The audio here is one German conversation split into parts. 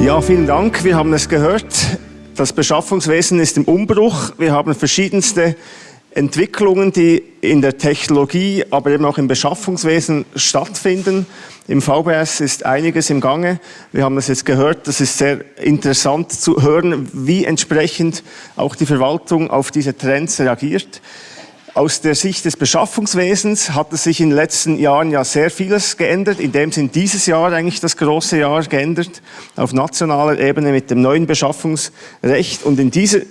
Ja, vielen Dank. Wir haben es gehört. Das Beschaffungswesen ist im Umbruch. Wir haben verschiedenste Entwicklungen, die in der Technologie, aber eben auch im Beschaffungswesen stattfinden. Im VBS ist einiges im Gange. Wir haben es jetzt gehört. Das ist sehr interessant zu hören, wie entsprechend auch die Verwaltung auf diese Trends reagiert. Aus der Sicht des Beschaffungswesens hat es sich in den letzten Jahren ja sehr vieles geändert. In dem sind dieses Jahr eigentlich das große Jahr geändert, auf nationaler Ebene mit dem neuen Beschaffungsrecht. Und in diese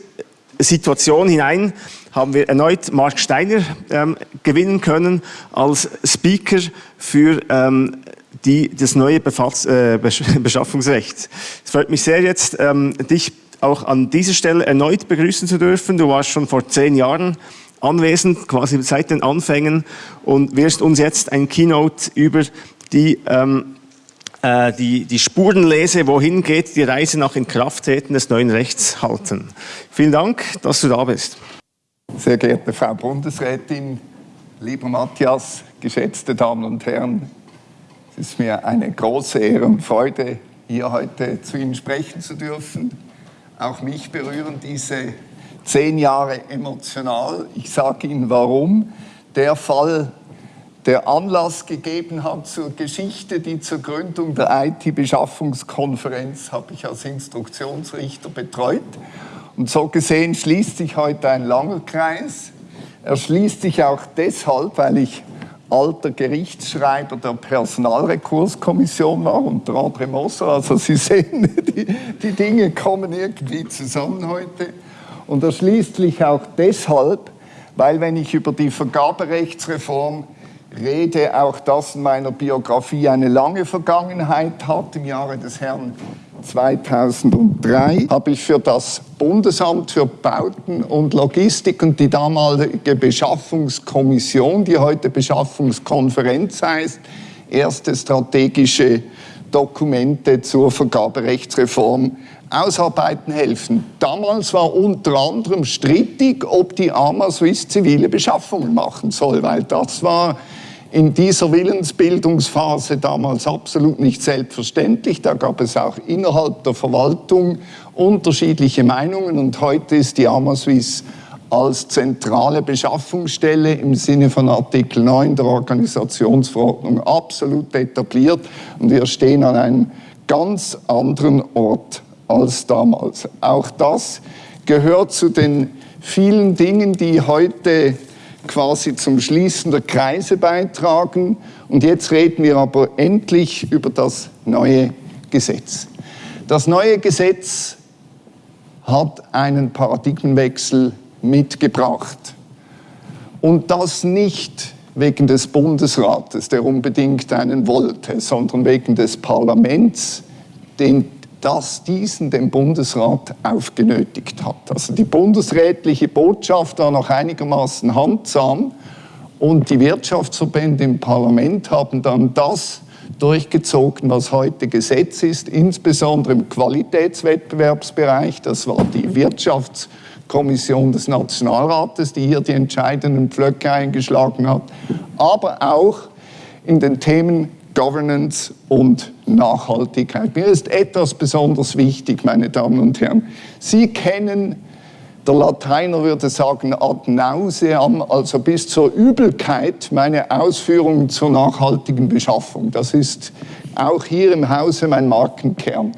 Situation hinein haben wir erneut Mark Steiner ähm, gewinnen können als Speaker für ähm, die, das neue Befass, äh, Beschaffungsrecht. Es freut mich sehr jetzt, ähm, dich auch an dieser Stelle erneut begrüßen zu dürfen. Du warst schon vor zehn Jahren anwesend, quasi seit den Anfängen und wirst uns jetzt ein Keynote über die, ähm, äh, die, die Spurenlese, wohin geht die Reise nach Inkrafttreten des neuen Rechts halten. Vielen Dank, dass du da bist. Sehr geehrte Frau Bundesrätin, lieber Matthias, geschätzte Damen und Herren, es ist mir eine große Ehre und Freude, hier heute zu Ihnen sprechen zu dürfen. Auch mich berühren diese zehn Jahre emotional. Ich sage Ihnen warum. Der Fall, der Anlass gegeben hat zur Geschichte, die zur Gründung der IT-Beschaffungskonferenz habe ich als Instruktionsrichter betreut. Und so gesehen schließt sich heute ein langer Kreis. Er schließt sich auch deshalb, weil ich alter Gerichtsschreiber der Personalrekurskommission war, unter André. Also Sie sehen, die, die Dinge kommen irgendwie zusammen heute. Und er schließt sich auch deshalb, weil wenn ich über die Vergaberechtsreform rede, auch das in meiner Biografie eine lange Vergangenheit hat. Im Jahre des Herrn 2003 habe ich für das Bundesamt für Bauten und Logistik und die damalige Beschaffungskommission, die heute Beschaffungskonferenz heißt, erste strategische Dokumente zur Vergaberechtsreform ausarbeiten helfen. Damals war unter anderem strittig, ob die AMA Swiss zivile Beschaffungen machen soll, weil das war in dieser Willensbildungsphase damals absolut nicht selbstverständlich. Da gab es auch innerhalb der Verwaltung unterschiedliche Meinungen und heute ist die AMA Swiss als zentrale Beschaffungsstelle im Sinne von Artikel 9 der Organisationsverordnung absolut etabliert und wir stehen an einem ganz anderen Ort als damals. Auch das gehört zu den vielen Dingen, die heute quasi zum Schließen der Kreise beitragen. Und jetzt reden wir aber endlich über das neue Gesetz. Das neue Gesetz hat einen Paradigmenwechsel mitgebracht. Und das nicht wegen des Bundesrates, der unbedingt einen wollte, sondern wegen des Parlaments, den das diesen dem Bundesrat aufgenötigt hat. Also die bundesrätliche Botschaft war noch einigermaßen handsam und die Wirtschaftsverbände im Parlament haben dann das durchgezogen, was heute Gesetz ist, insbesondere im Qualitätswettbewerbsbereich. Das war die Wirtschaftskommission des Nationalrates, die hier die entscheidenden Pflöcke eingeschlagen hat, aber auch in den Themen Governance und Nachhaltigkeit. Mir ist etwas besonders wichtig, meine Damen und Herren. Sie kennen, der Lateiner würde sagen, ad nauseam, also bis zur Übelkeit, meine Ausführungen zur nachhaltigen Beschaffung. Das ist auch hier im Hause mein Markenkern.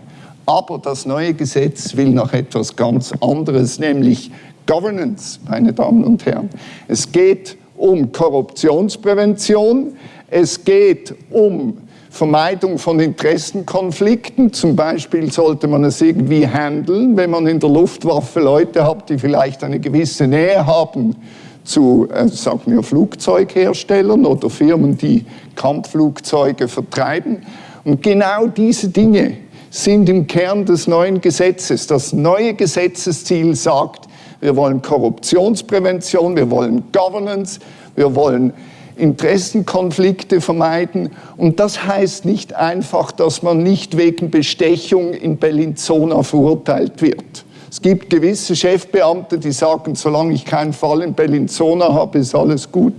Aber das neue Gesetz will noch etwas ganz anderes, nämlich Governance, meine Damen und Herren. Es geht um Korruptionsprävention, es geht um Vermeidung von Interessenkonflikten. Zum Beispiel sollte man es irgendwie handeln, wenn man in der Luftwaffe Leute hat, die vielleicht eine gewisse Nähe haben zu, äh, sagen wir, Flugzeugherstellern oder Firmen, die Kampfflugzeuge vertreiben. Und genau diese Dinge sind im Kern des neuen Gesetzes. Das neue Gesetzesziel sagt, wir wollen Korruptionsprävention, wir wollen Governance, wir wollen Interessenkonflikte vermeiden. Und das heißt nicht einfach, dass man nicht wegen Bestechung in Bellinzona verurteilt wird. Es gibt gewisse Chefbeamte, die sagen, solange ich keinen Fall in Bellinzona habe, ist alles gut.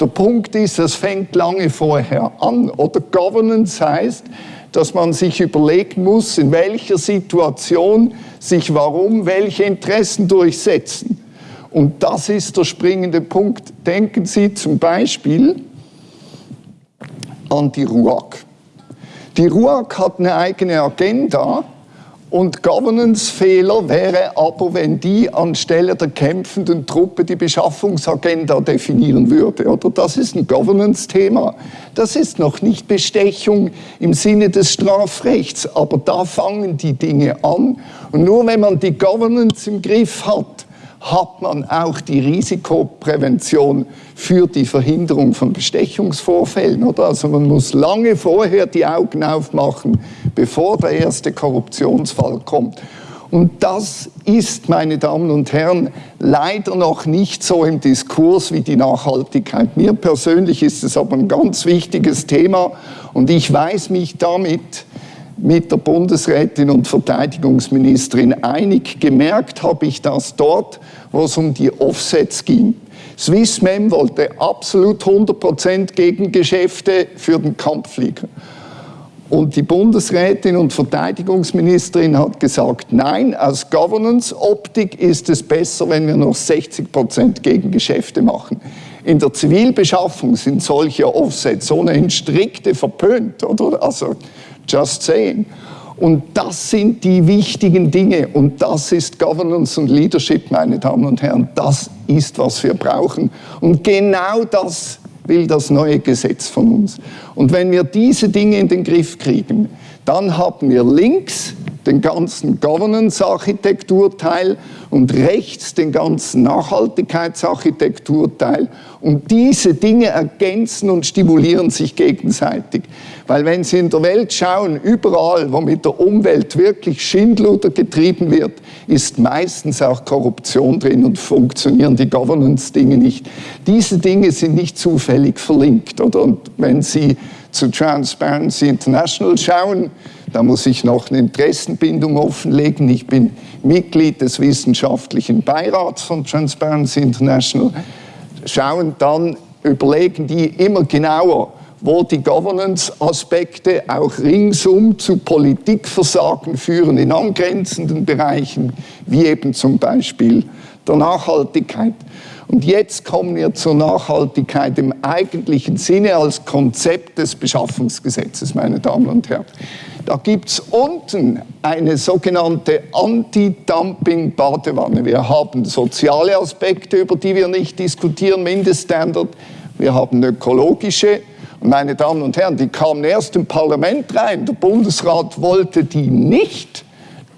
Der Punkt ist, das fängt lange vorher an. Oder Governance heißt, dass man sich überlegen muss, in welcher Situation sich warum welche Interessen durchsetzen. Und das ist der springende Punkt. Denken Sie zum Beispiel an die RUAG. Die RUAG hat eine eigene Agenda und Governance-Fehler wäre aber, wenn die anstelle der kämpfenden Truppe die Beschaffungsagenda definieren würde. Oder das ist ein Governance-Thema. Das ist noch nicht Bestechung im Sinne des Strafrechts, aber da fangen die Dinge an. Und nur wenn man die Governance im Griff hat, hat man auch die Risikoprävention für die Verhinderung von Bestechungsvorfällen. Oder? Also man muss lange vorher die Augen aufmachen, bevor der erste Korruptionsfall kommt. Und das ist, meine Damen und Herren, leider noch nicht so im Diskurs wie die Nachhaltigkeit. Mir persönlich ist es aber ein ganz wichtiges Thema und ich weiß mich damit mit der Bundesrätin und Verteidigungsministerin einig. Gemerkt habe ich das dort, wo es um die Offsets ging. Swissmem wollte absolut 100% Gegengeschäfte für den Kampfflieger. Und die Bundesrätin und Verteidigungsministerin hat gesagt, nein, aus Governance-Optik ist es besser, wenn wir noch 60% Gegengeschäfte machen. In der Zivilbeschaffung sind solche Offsets ohnehin strikte verpönt, oder? Also, Just saying. Und das sind die wichtigen Dinge und das ist Governance und Leadership, meine Damen und Herren. Das ist, was wir brauchen. Und genau das will das neue Gesetz von uns. Und wenn wir diese Dinge in den Griff kriegen, dann haben wir links den ganzen Governance-Architekturteil und rechts den ganzen Nachhaltigkeitsarchitekturteil. Und diese Dinge ergänzen und stimulieren sich gegenseitig. Weil wenn Sie in der Welt schauen, überall, wo mit der Umwelt wirklich Schindluder getrieben wird, ist meistens auch Korruption drin und funktionieren die Governance-Dinge nicht. Diese Dinge sind nicht zufällig verlinkt. Oder? Und wenn Sie zu Transparency International schauen, da muss ich noch eine Interessenbindung offenlegen. Ich bin Mitglied des wissenschaftlichen Beirats von Transparency International. Schauen dann, überlegen die immer genauer, wo die Governance-Aspekte auch ringsum zu Politikversagen führen in angrenzenden Bereichen, wie eben zum Beispiel der Nachhaltigkeit. Und jetzt kommen wir zur Nachhaltigkeit im eigentlichen Sinne als Konzept des Beschaffungsgesetzes, meine Damen und Herren. Da gibt es unten eine sogenannte Anti-Dumping-Badewanne. Wir haben soziale Aspekte, über die wir nicht diskutieren, Mindeststandard. Wir haben ökologische. Und meine Damen und Herren, die kamen erst im Parlament rein. Der Bundesrat wollte die nicht.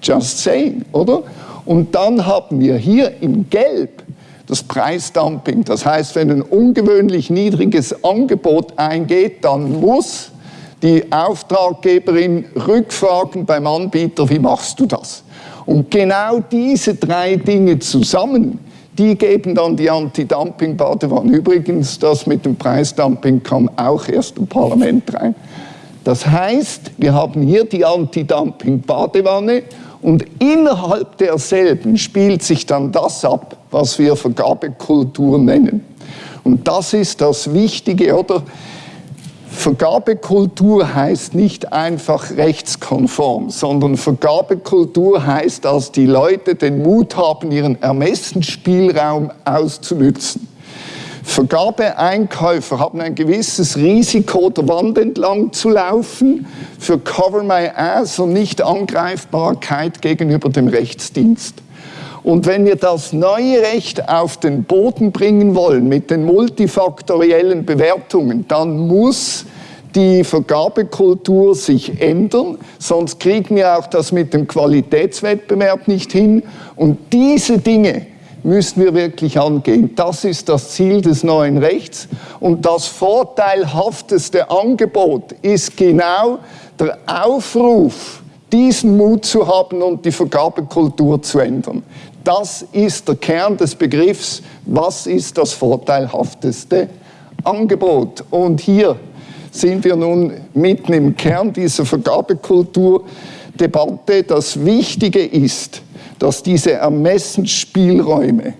Just saying, oder? Und dann haben wir hier im Gelb das Preisdumping. Das heißt, wenn ein ungewöhnlich niedriges Angebot eingeht, dann muss die Auftraggeberin rückfragen beim Anbieter, wie machst du das? Und genau diese drei Dinge zusammen, die geben dann die Anti-Dumping-Badewanne. Übrigens, das mit dem Preisdumping kam auch erst im Parlament rein. Das heißt, wir haben hier die Anti-Dumping-Badewanne und innerhalb derselben spielt sich dann das ab, was wir Vergabekultur nennen. Und das ist das Wichtige, oder? Vergabekultur heißt nicht einfach rechtskonform, sondern Vergabekultur heißt, dass die Leute den Mut haben, ihren Ermessensspielraum auszunützen. Vergabeeinkäufer haben ein gewisses Risiko, der Wand entlang zu laufen für Cover My Ass und nicht Angreifbarkeit gegenüber dem Rechtsdienst. Und wenn wir das neue Recht auf den Boden bringen wollen mit den multifaktoriellen Bewertungen, dann muss die Vergabekultur sich ändern, sonst kriegen wir auch das mit dem Qualitätswettbewerb nicht hin. Und diese Dinge müssen wir wirklich angehen. Das ist das Ziel des neuen Rechts. Und das vorteilhafteste Angebot ist genau der Aufruf, diesen Mut zu haben und die Vergabekultur zu ändern. Das ist der Kern des Begriffs, was ist das vorteilhafteste Angebot. Und hier sind wir nun mitten im Kern dieser Vergabekulturdebatte. Das Wichtige ist, dass diese Ermessensspielräume,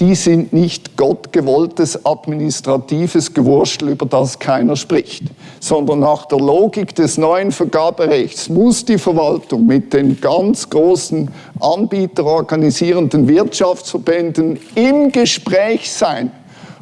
die sind nicht gottgewolltes administratives Gewurstel, über das keiner spricht, sondern nach der Logik des neuen Vergaberechts muss die Verwaltung mit den ganz großen anbieterorganisierenden Wirtschaftsverbänden im Gespräch sein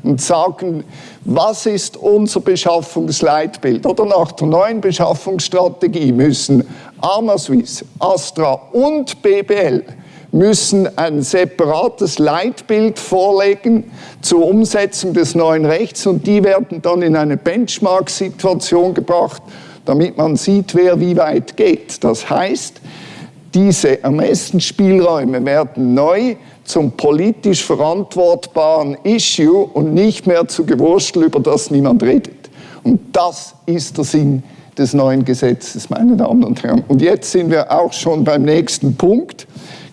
und sagen, was ist unser Beschaffungsleitbild? Oder nach der neuen Beschaffungsstrategie müssen Armaswiss, Astra und BBL müssen ein separates Leitbild vorlegen zur Umsetzung des neuen Rechts und die werden dann in eine Benchmark-Situation gebracht, damit man sieht, wer wie weit geht. Das heißt, diese Ermessensspielräume werden neu zum politisch verantwortbaren Issue und nicht mehr zu Gewurstel, über das niemand redet. Und das ist der Sinn des neuen Gesetzes, meine Damen und Herren. Und jetzt sind wir auch schon beim nächsten Punkt.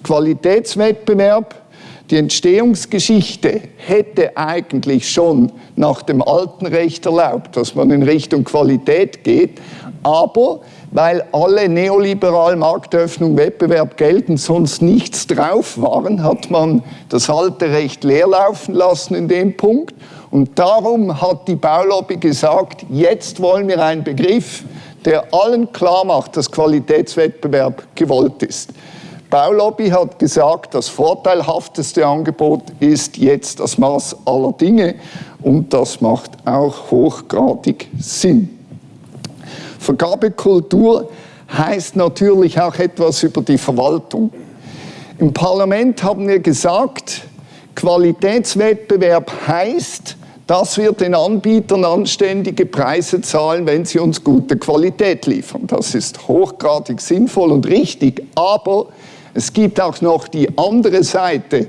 Qualitätswettbewerb. Die Entstehungsgeschichte hätte eigentlich schon nach dem alten Recht erlaubt, dass man in Richtung Qualität geht, aber weil alle neoliberal Marktöffnung, Wettbewerb gelten, sonst nichts drauf waren, hat man das alte Recht leerlaufen lassen in dem Punkt. Und darum hat die Baulobby gesagt, jetzt wollen wir einen Begriff, der allen klar macht, dass Qualitätswettbewerb gewollt ist. Baulobby hat gesagt, das vorteilhafteste Angebot ist jetzt das Maß aller Dinge und das macht auch hochgradig Sinn. Vergabekultur heißt natürlich auch etwas über die Verwaltung. Im Parlament haben wir gesagt, Qualitätswettbewerb heißt, dass wir den Anbietern anständige Preise zahlen, wenn sie uns gute Qualität liefern. Das ist hochgradig sinnvoll und richtig, aber es gibt auch noch die andere Seite,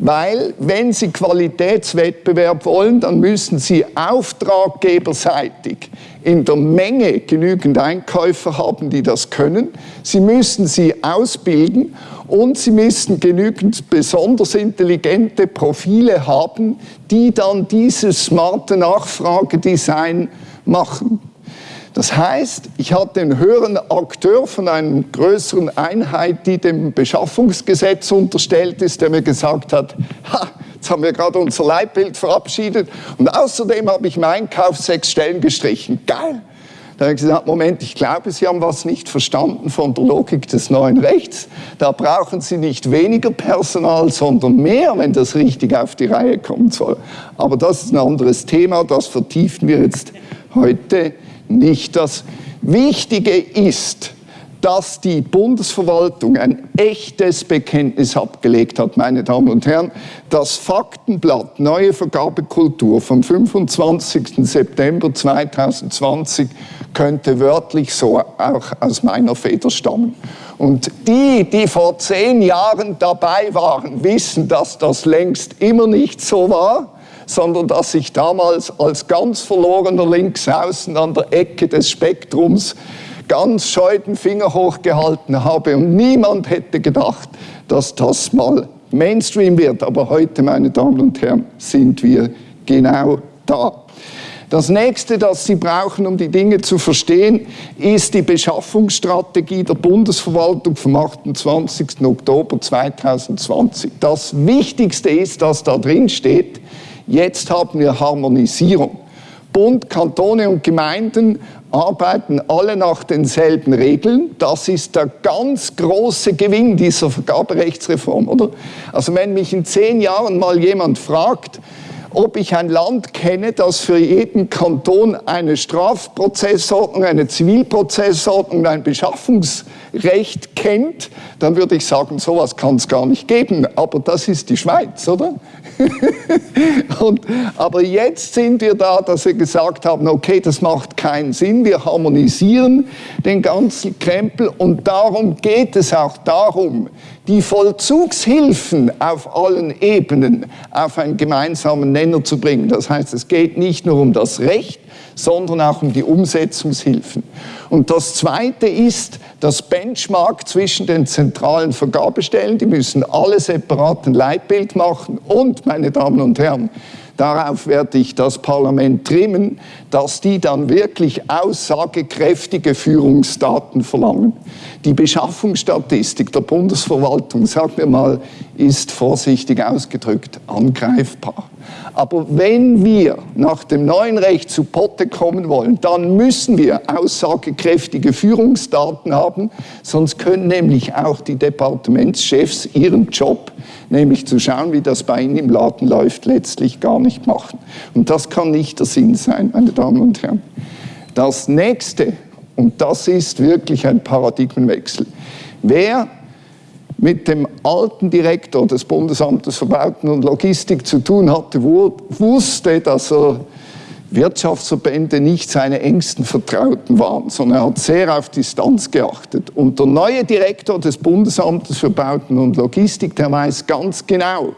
weil wenn Sie Qualitätswettbewerb wollen, dann müssen Sie auftraggeberseitig in der Menge genügend Einkäufer haben, die das können. Sie müssen sie ausbilden und Sie müssen genügend besonders intelligente Profile haben, die dann dieses smarte Nachfragedesign machen. Das heißt, ich hatte einen höheren Akteur von einer größeren Einheit, die dem Beschaffungsgesetz unterstellt ist, der mir gesagt hat, ha, jetzt haben wir gerade unser Leitbild verabschiedet und außerdem habe ich im Einkauf sechs Stellen gestrichen. Geil! Da habe ich gesagt, Moment, ich glaube, Sie haben was nicht verstanden von der Logik des neuen Rechts. Da brauchen Sie nicht weniger Personal, sondern mehr, wenn das richtig auf die Reihe kommen soll. Aber das ist ein anderes Thema, das vertiefen wir jetzt heute nicht. Das Wichtige ist, dass die Bundesverwaltung ein echtes Bekenntnis abgelegt hat, meine Damen und Herren. Das Faktenblatt Neue Vergabekultur vom 25. September 2020 könnte wörtlich so auch aus meiner Feder stammen. Und die, die vor zehn Jahren dabei waren, wissen, dass das längst immer nicht so war sondern dass ich damals als ganz verlorener Linksaußen an der Ecke des Spektrums ganz scheu den Finger hochgehalten habe und niemand hätte gedacht, dass das mal Mainstream wird. Aber heute, meine Damen und Herren, sind wir genau da. Das nächste, das Sie brauchen, um die Dinge zu verstehen, ist die Beschaffungsstrategie der Bundesverwaltung vom 28. Oktober 2020. Das Wichtigste ist, dass da drin steht, Jetzt haben wir Harmonisierung. Bund, Kantone und Gemeinden arbeiten alle nach denselben Regeln. Das ist der ganz große Gewinn dieser Vergaberechtsreform, oder? Also wenn mich in zehn Jahren mal jemand fragt, ob ich ein Land kenne, das für jeden Kanton eine Strafprozessordnung, eine Zivilprozessordnung, ein Beschaffungsrecht kennt, dann würde ich sagen, sowas kann es gar nicht geben. Aber das ist die Schweiz, oder? und, aber jetzt sind wir da, dass wir gesagt haben, okay, das macht keinen Sinn, wir harmonisieren den ganzen Krempel und darum geht es auch darum, die Vollzugshilfen auf allen Ebenen auf einen gemeinsamen Nenner zu bringen. Das heißt, es geht nicht nur um das Recht, sondern auch um die Umsetzungshilfen. Und das Zweite ist das Benchmark zwischen den zentralen Vergabestellen. Die müssen alle separat ein Leitbild machen. Und, meine Damen und Herren, darauf werde ich das Parlament trimmen, dass die dann wirklich aussagekräftige Führungsdaten verlangen. Die Beschaffungsstatistik der Bundesverwaltung, sagen wir mal, ist vorsichtig ausgedrückt angreifbar. Aber wenn wir nach dem neuen Recht zu Potte kommen wollen, dann müssen wir aussagekräftige Führungsdaten haben, sonst können nämlich auch die Departementschefs ihren Job, nämlich zu schauen, wie das bei ihnen im Laden läuft, letztlich gar nicht machen. Und das kann nicht der Sinn sein, meine Damen und Herren. Das nächste, und das ist wirklich ein Paradigmenwechsel, wer mit dem alten Direktor des Bundesamtes für Bauten und Logistik zu tun hatte, wusste, dass er Wirtschaftsverbände nicht seine engsten Vertrauten waren, sondern er hat sehr auf Distanz geachtet. Und der neue Direktor des Bundesamtes für Bauten und Logistik, der weiß ganz genau,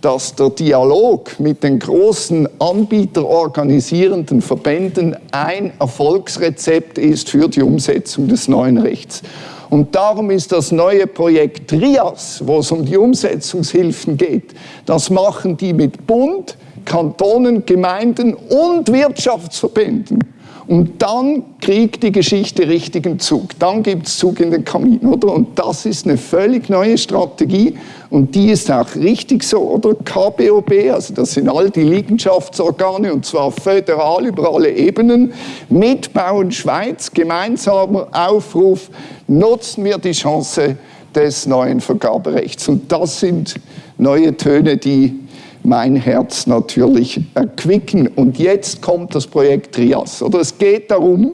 dass der Dialog mit den großen anbieterorganisierenden Verbänden ein Erfolgsrezept ist für die Umsetzung des neuen Rechts. Und darum ist das neue Projekt Trias, wo es um die Umsetzungshilfen geht, das machen die mit Bund, Kantonen, Gemeinden und Wirtschaftsverbänden. Und dann kriegt die Geschichte richtigen Zug. Dann gibt es Zug in den Kamin, oder? Und das ist eine völlig neue Strategie und die ist auch richtig so, oder? KBOB, also das sind all die Liegenschaftsorgane und zwar föderal über alle Ebenen. Mitbauen Schweiz, gemeinsamer Aufruf, nutzen wir die Chance des neuen Vergaberechts. Und das sind neue Töne, die mein Herz natürlich erquicken. Und jetzt kommt das Projekt Trias. Oder es geht darum,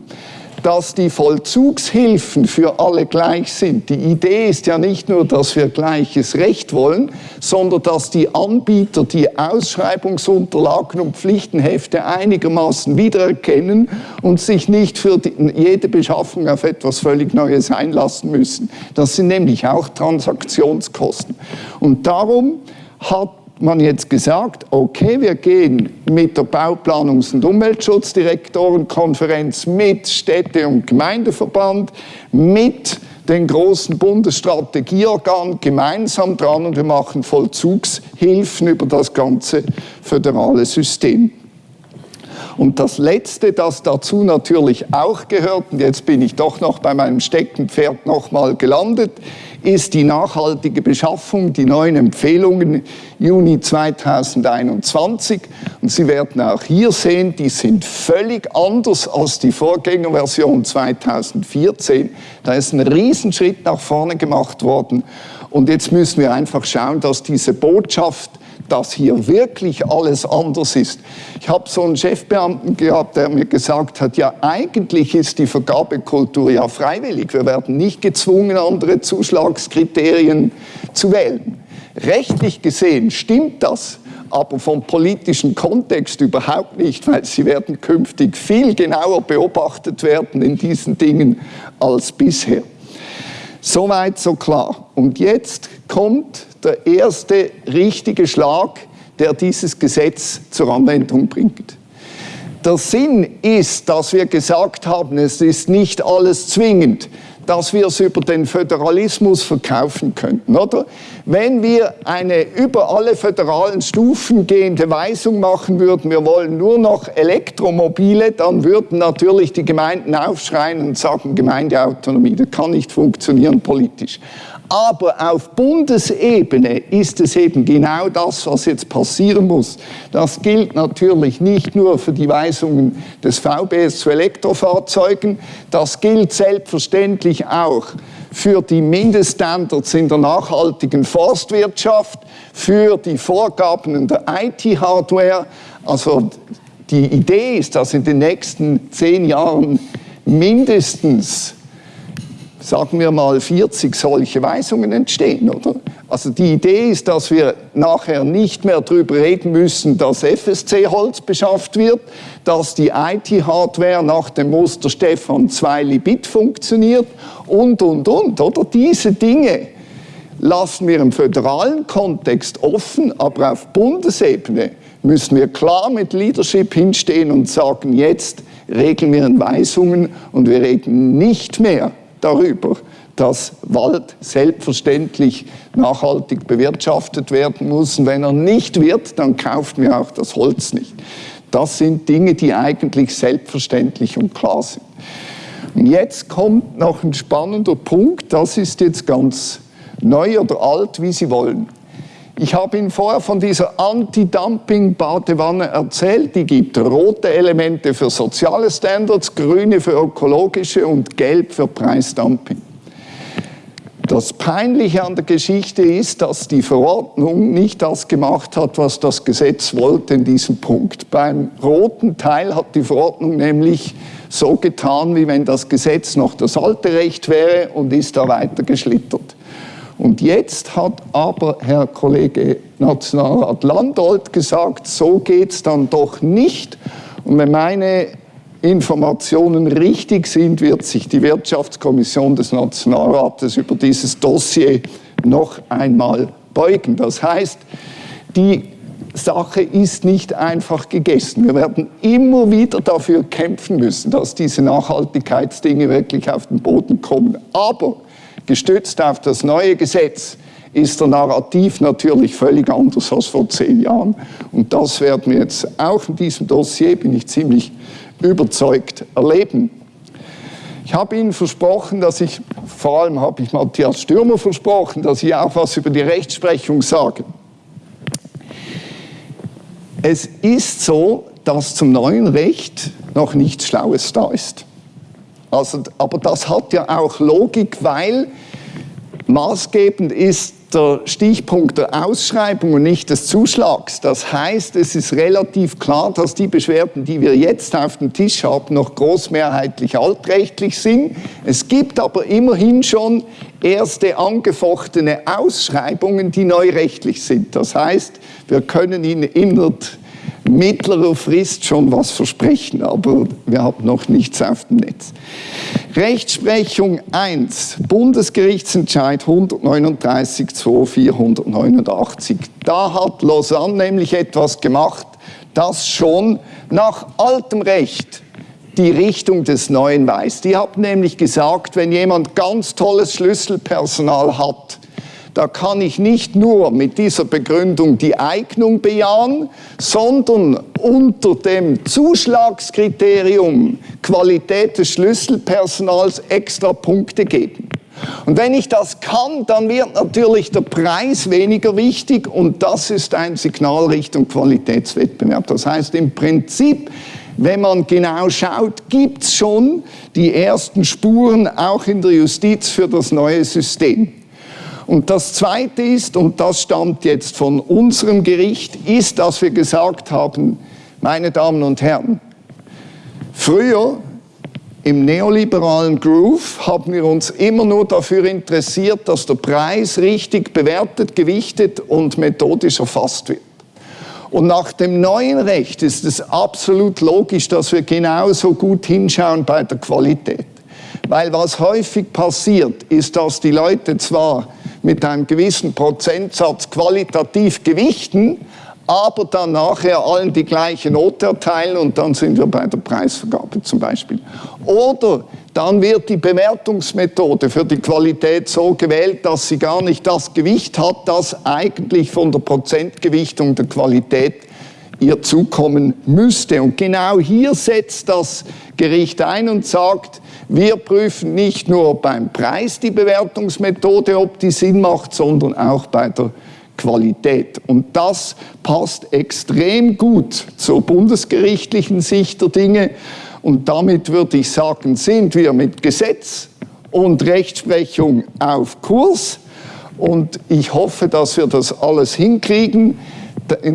dass die Vollzugshilfen für alle gleich sind. Die Idee ist ja nicht nur, dass wir gleiches Recht wollen, sondern dass die Anbieter die Ausschreibungsunterlagen und Pflichtenhefte einigermaßen wiedererkennen und sich nicht für die, jede Beschaffung auf etwas völlig Neues einlassen müssen. Das sind nämlich auch Transaktionskosten. Und darum hat man jetzt gesagt, okay, wir gehen mit der Bauplanungs- und Umweltschutzdirektorenkonferenz, mit Städte- und Gemeindeverband, mit den großen Bundesstrategieorganen gemeinsam dran und wir machen Vollzugshilfen über das ganze föderale System. Und das Letzte, das dazu natürlich auch gehört, und jetzt bin ich doch noch bei meinem Steckenpferd nochmal gelandet, ist die nachhaltige Beschaffung, die neuen Empfehlungen Juni 2021. Und Sie werden auch hier sehen, die sind völlig anders als die Vorgängerversion 2014. Da ist ein Riesenschritt nach vorne gemacht worden. Und jetzt müssen wir einfach schauen, dass diese Botschaft dass hier wirklich alles anders ist. Ich habe so einen Chefbeamten gehabt, der mir gesagt hat, ja eigentlich ist die Vergabekultur ja freiwillig. Wir werden nicht gezwungen, andere Zuschlagskriterien zu wählen. Rechtlich gesehen stimmt das, aber vom politischen Kontext überhaupt nicht, weil sie werden künftig viel genauer beobachtet werden in diesen Dingen als bisher. Soweit, so klar. Und jetzt kommt der erste richtige Schlag, der dieses Gesetz zur Anwendung bringt. Der Sinn ist, dass wir gesagt haben, es ist nicht alles zwingend dass wir es über den Föderalismus verkaufen könnten, oder? Wenn wir eine über alle föderalen Stufen gehende Weisung machen würden, wir wollen nur noch Elektromobile, dann würden natürlich die Gemeinden aufschreien und sagen, Gemeindeautonomie, das kann nicht funktionieren politisch. Aber auf Bundesebene ist es eben genau das, was jetzt passieren muss. Das gilt natürlich nicht nur für die Weisungen des VBS zu Elektrofahrzeugen, das gilt selbstverständlich auch für die Mindeststandards in der nachhaltigen Forstwirtschaft, für die Vorgaben in der IT-Hardware. Also die Idee ist, dass in den nächsten zehn Jahren mindestens sagen wir mal, 40 solche Weisungen entstehen, oder? Also die Idee ist, dass wir nachher nicht mehr darüber reden müssen, dass FSC-Holz beschafft wird, dass die IT-Hardware nach dem Muster Stefan 2 Libit funktioniert und, und, und, oder? Diese Dinge lassen wir im föderalen Kontext offen, aber auf Bundesebene müssen wir klar mit Leadership hinstehen und sagen, jetzt regeln wir in Weisungen und wir reden nicht mehr darüber, dass Wald selbstverständlich nachhaltig bewirtschaftet werden muss. Und wenn er nicht wird, dann kaufen wir auch das Holz nicht. Das sind Dinge, die eigentlich selbstverständlich und klar sind. Und jetzt kommt noch ein spannender Punkt, das ist jetzt ganz neu oder alt, wie Sie wollen. Ich habe Ihnen vorher von dieser Anti-Dumping-Badewanne erzählt. Die gibt rote Elemente für soziale Standards, grüne für ökologische und gelb für Preisdumping. Das Peinliche an der Geschichte ist, dass die Verordnung nicht das gemacht hat, was das Gesetz wollte in diesem Punkt. Beim roten Teil hat die Verordnung nämlich so getan, wie wenn das Gesetz noch das alte Recht wäre und ist da weiter geschlittert. Und jetzt hat aber Herr Kollege Nationalrat Landolt gesagt, so geht es dann doch nicht. Und wenn meine Informationen richtig sind, wird sich die Wirtschaftskommission des Nationalrates über dieses Dossier noch einmal beugen. Das heißt, die Sache ist nicht einfach gegessen. Wir werden immer wieder dafür kämpfen müssen, dass diese Nachhaltigkeitsdinge wirklich auf den Boden kommen. Aber gestützt auf das neue Gesetz ist der Narrativ natürlich völlig anders als vor zehn Jahren. Und das werden wir jetzt auch in diesem Dossier, bin ich ziemlich überzeugt erleben. Ich habe Ihnen versprochen, dass ich, vor allem habe ich Matthias Stürmer versprochen, dass ich auch was über die Rechtsprechung sage. Es ist so, dass zum neuen Recht noch nichts Schlaues da ist. Also, aber das hat ja auch Logik, weil maßgebend ist der Stichpunkt der Ausschreibung und nicht des Zuschlags. Das heißt, es ist relativ klar, dass die Beschwerden, die wir jetzt auf dem Tisch haben, noch großmehrheitlich altrechtlich sind. Es gibt aber immerhin schon erste angefochtene Ausschreibungen, die neurechtlich sind. Das heißt, wir können ihnen innerhalb mittlerer Frist schon was versprechen, aber wir haben noch nichts auf dem Netz. Rechtsprechung 1, Bundesgerichtsentscheid 139 2489. Da hat Lausanne nämlich etwas gemacht, das schon nach altem Recht die Richtung des Neuen weist. Die hat nämlich gesagt, wenn jemand ganz tolles Schlüsselpersonal hat, da kann ich nicht nur mit dieser Begründung die Eignung bejahen, sondern unter dem Zuschlagskriterium Qualität des Schlüsselpersonals extra Punkte geben. Und wenn ich das kann, dann wird natürlich der Preis weniger wichtig und das ist ein Signal Richtung Qualitätswettbewerb. Das heißt im Prinzip, wenn man genau schaut, gibt es schon die ersten Spuren auch in der Justiz für das neue System. Und das Zweite ist, und das stammt jetzt von unserem Gericht, ist, dass wir gesagt haben, meine Damen und Herren, früher im neoliberalen Groove haben wir uns immer nur dafür interessiert, dass der Preis richtig bewertet, gewichtet und methodisch erfasst wird. Und nach dem neuen Recht ist es absolut logisch, dass wir genauso gut hinschauen bei der Qualität. Weil was häufig passiert, ist, dass die Leute zwar mit einem gewissen Prozentsatz qualitativ gewichten, aber dann nachher allen die gleiche Note erteilen und dann sind wir bei der Preisvergabe zum Beispiel. Oder dann wird die Bewertungsmethode für die Qualität so gewählt, dass sie gar nicht das Gewicht hat, das eigentlich von der Prozentgewichtung der Qualität ihr zukommen müsste. Und genau hier setzt das Gericht ein und sagt, wir prüfen nicht nur beim Preis die Bewertungsmethode, ob die Sinn macht, sondern auch bei der Qualität. Und das passt extrem gut zur bundesgerichtlichen Sicht der Dinge. Und damit würde ich sagen, sind wir mit Gesetz und Rechtsprechung auf Kurs. Und ich hoffe, dass wir das alles hinkriegen.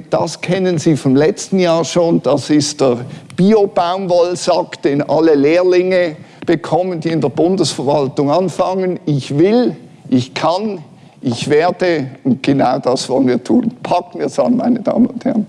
Das kennen Sie vom letzten Jahr schon. Das ist der Bio-Baumwollsack, den alle Lehrlinge bekommen, die in der Bundesverwaltung anfangen. Ich will, ich kann, ich werde und genau das wollen wir tun. Packen wir es an, meine Damen und Herren.